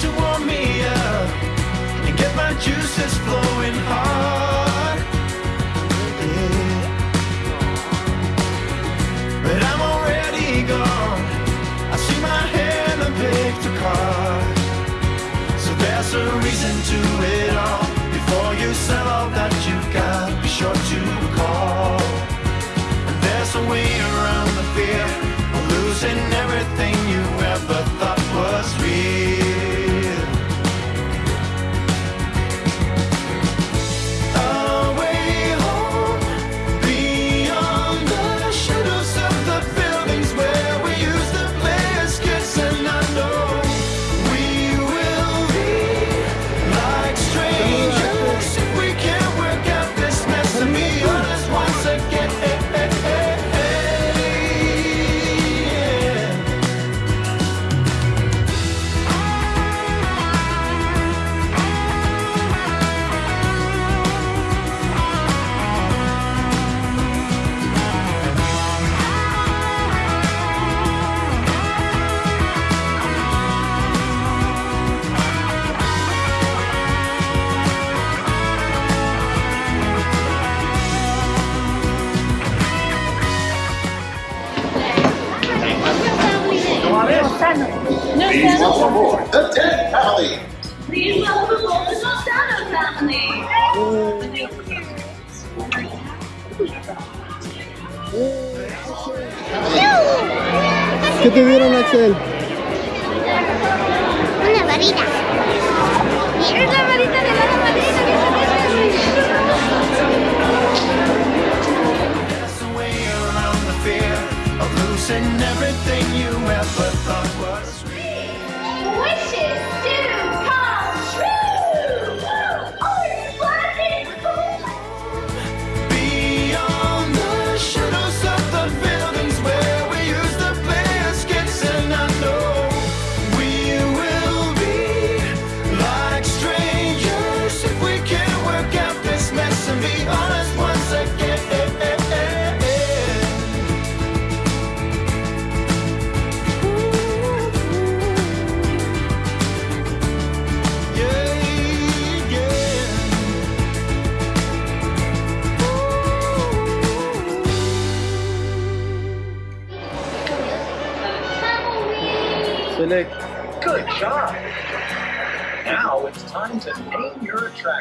to warm me up and get my juices flowing hard. Yeah. But I'm already gone. I see my hand and pick the card. So there's a reason to it all before you sell all. ¿Qué te dieron, Axel?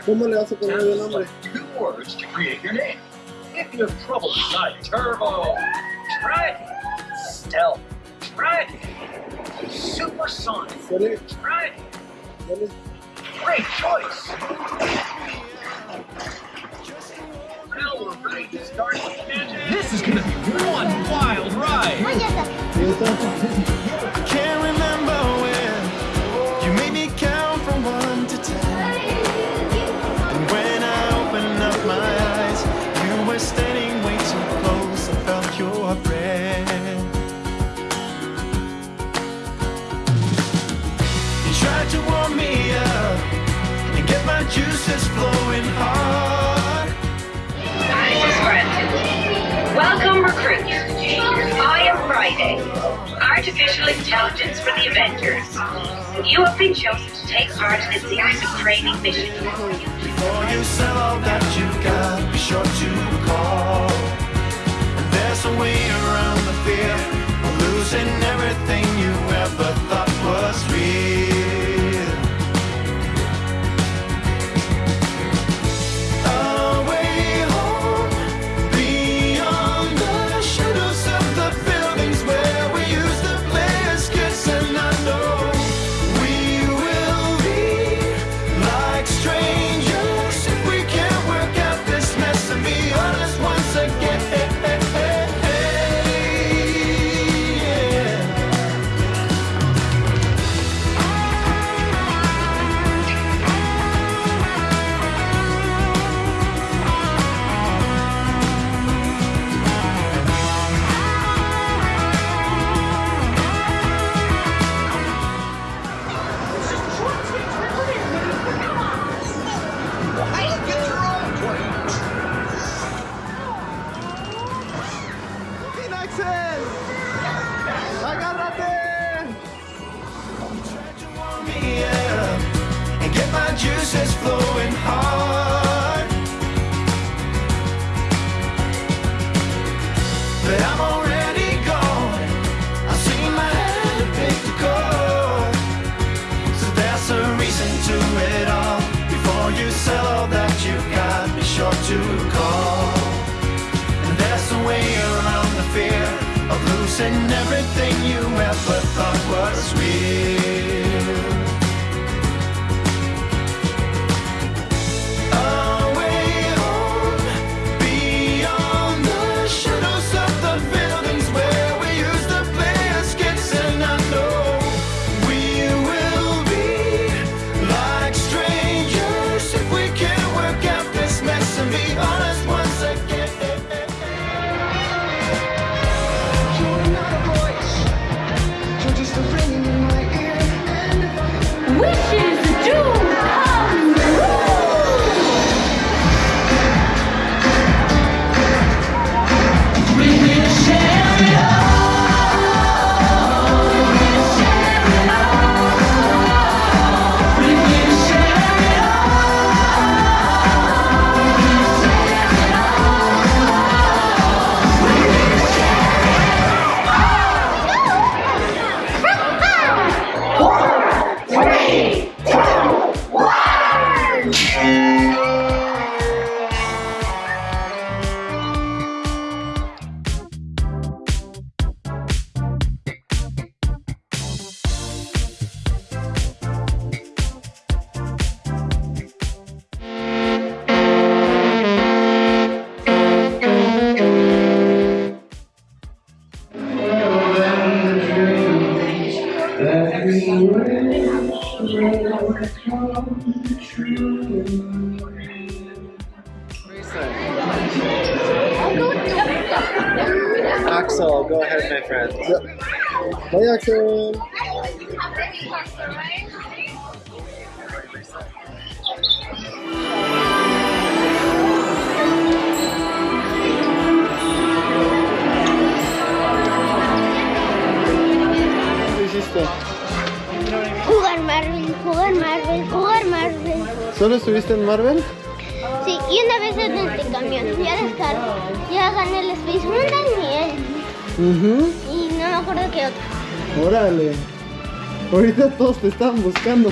¿Cómo le vas a poner el nombre? Two words to create your name. If you have trouble deciding, turbo, dragon, stealth, dragon, supersonic, dragon. Great choice. This is gonna be one wild ride. Friday, Artificial Intelligence for the Avengers. You have been chosen to take part in the series of training missions. And there's a way around the fear of losing everything you ever thought was real. Bye, Axel. ¿Qué hiciste? Jugar Marvel, jugar Marvel, jugar Marvel. ¿Solo estuviste en Marvel? Sí, y una vez en el camión, ya descargo. Ya gané el Space Mountain y él. Mhm. Y no me acuerdo qué otro. Órale. Ahorita todos te estaban buscando.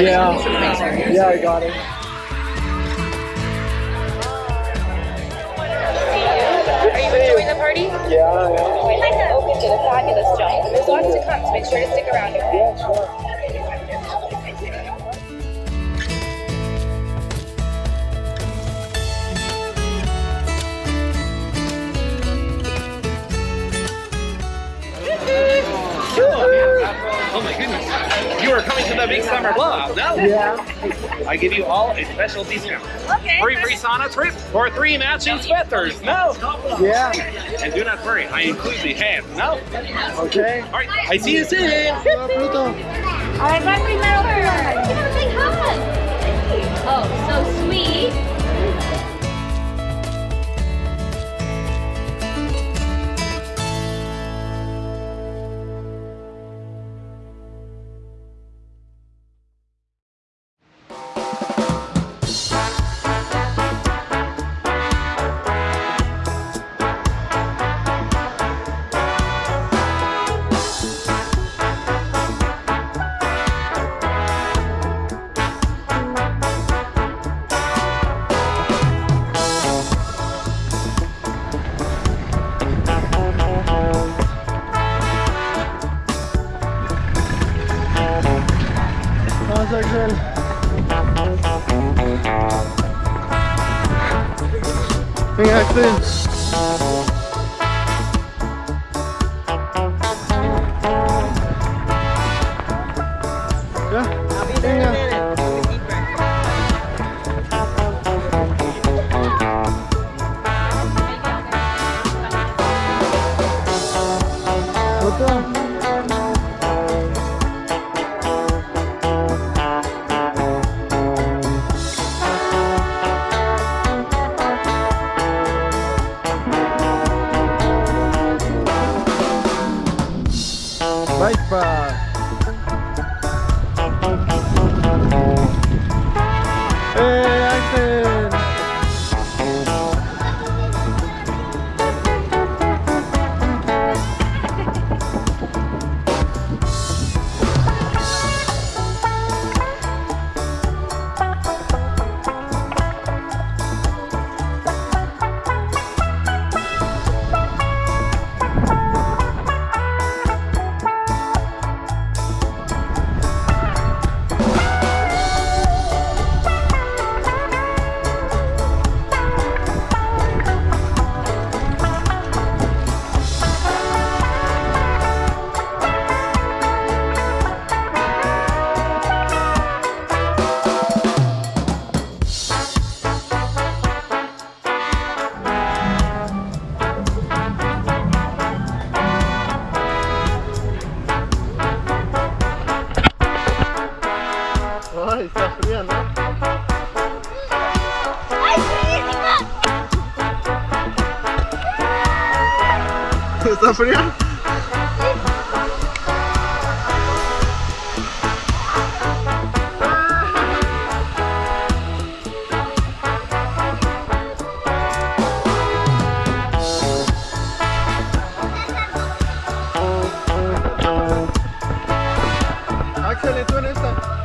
Yeah. Yeah, I got it. Are you enjoying the party? Yeah, yeah. We'd like to open to the fabulous job. There's lots to come, so make sure to stick around. Okay? Oh, oh my goodness. You are coming to the big summer blowout, no? Yeah. I give you all a special discount. Okay. Free free sauna trip for three matching sweaters. No. Yeah. And do not worry, I include the hat. No. Okay. All right. I see you soon. Hola, Pluto. A ver, ¿cuál primero? Oh, so sweet. Venga, Axel. Bike pass. ¿Y tú en esta?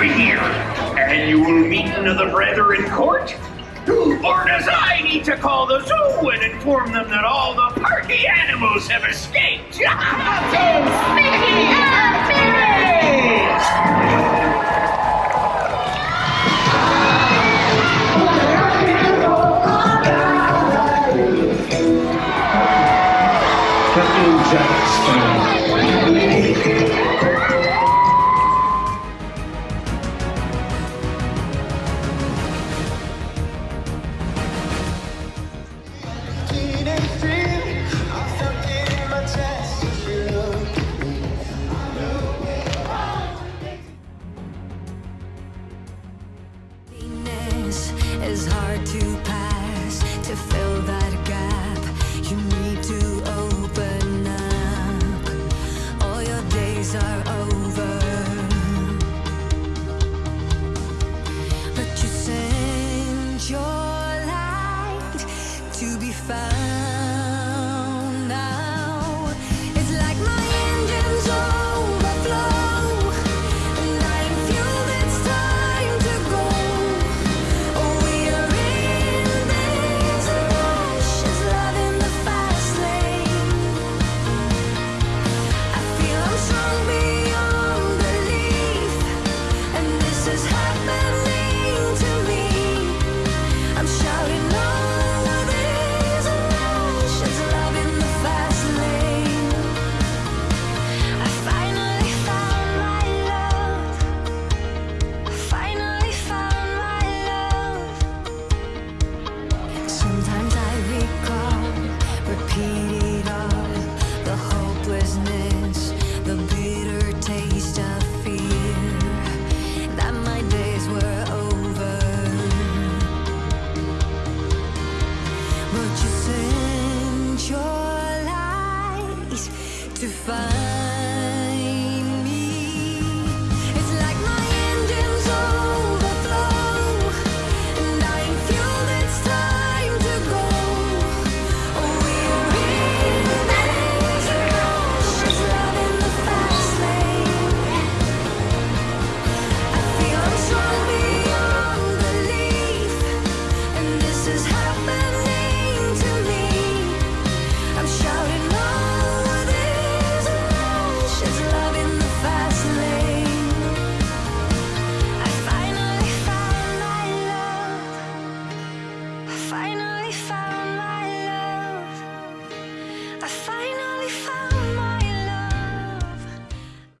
over here, and you will meet another brother in court. Or does I need to call the zoo and inform them that all the party animals have escaped? Captain Mickey and Furious! Captain Jack Sparrow.